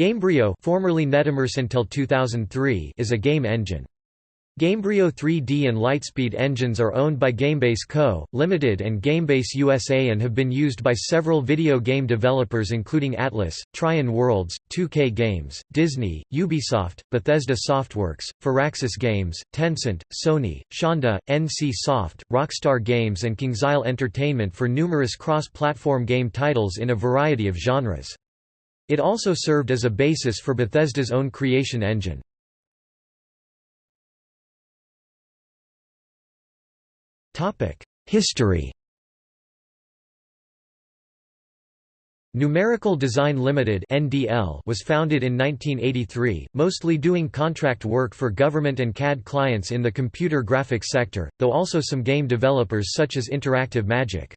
Gamebryo formerly NetImmerse until 2003 is a game engine. Gamebryo 3D and Lightspeed engines are owned by Gamebase Co., Limited and Gamebase USA and have been used by several video game developers including Atlus, Trion Worlds, 2K Games, Disney, Ubisoft, Bethesda Softworks, Firaxis Games, Tencent, Sony, Shonda, NC Soft, Rockstar Games and KingsIsle Entertainment for numerous cross-platform game titles in a variety of genres. It also served as a basis for Bethesda's own creation engine. History Numerical Design Limited (NDL) was founded in 1983, mostly doing contract work for government and CAD clients in the computer graphics sector, though also some game developers such as Interactive Magic.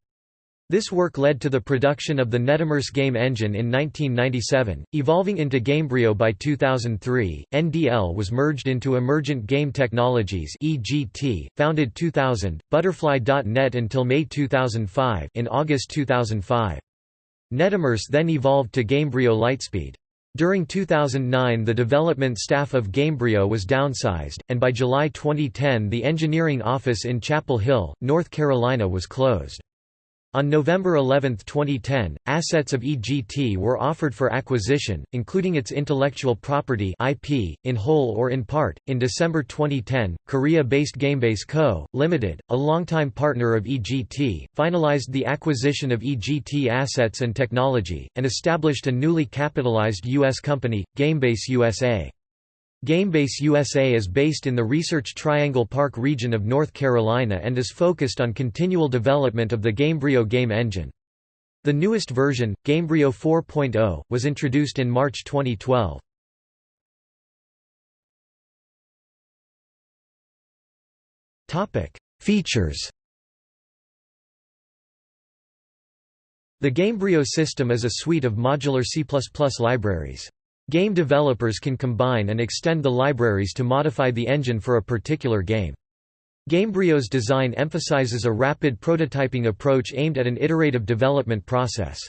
This work led to the production of the NetImmerse game engine in 1997, evolving into Gamebryo by 2003. NDL was merged into Emergent Game Technologies (EGT), founded 2000, Butterfly.net until May 2005. In August 2005, NetImmerse then evolved to Gamebryo Lightspeed. During 2009 the development staff of Gamebryo was downsized, and by July 2010 the engineering office in Chapel Hill, North Carolina was closed. On November 11, 2010, assets of EGT were offered for acquisition, including its intellectual property (IP) in whole or in part. In December 2010, Korea-based Gamebase Co., Limited, a longtime partner of EGT, finalized the acquisition of EGT assets and technology and established a newly capitalized US company, Gamebase USA. Gamebase USA is based in the Research Triangle Park region of North Carolina and is focused on continual development of the Gamebryo game engine. The newest version, Gamebryo 4.0, was introduced in March 2012. Features The Gamebryo system is a suite of modular C++ libraries. Game developers can combine and extend the libraries to modify the engine for a particular game. Gamebryo's design emphasizes a rapid prototyping approach aimed at an iterative development process.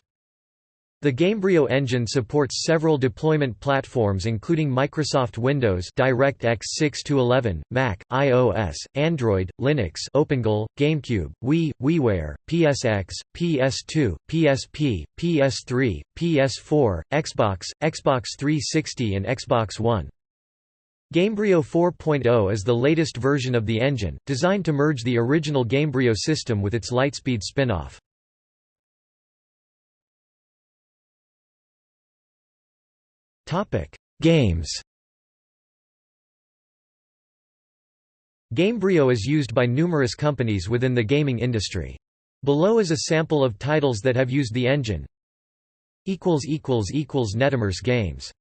The Gamebryo engine supports several deployment platforms including Microsoft Windows DirectX 6-11, Mac, iOS, Android, Linux OpenGL, GameCube, Wii, WiiWare, PSX, PS2, PSP, PS3, PS4, Xbox, Xbox 360 and Xbox One. Gamebryo 4.0 is the latest version of the engine, designed to merge the original Gamebryo system with its Lightspeed spin-off. Topic: Games. Gamebryo is used by numerous companies within the gaming industry. Below is a sample of titles that have used the engine. equals equals equals NetImmerse games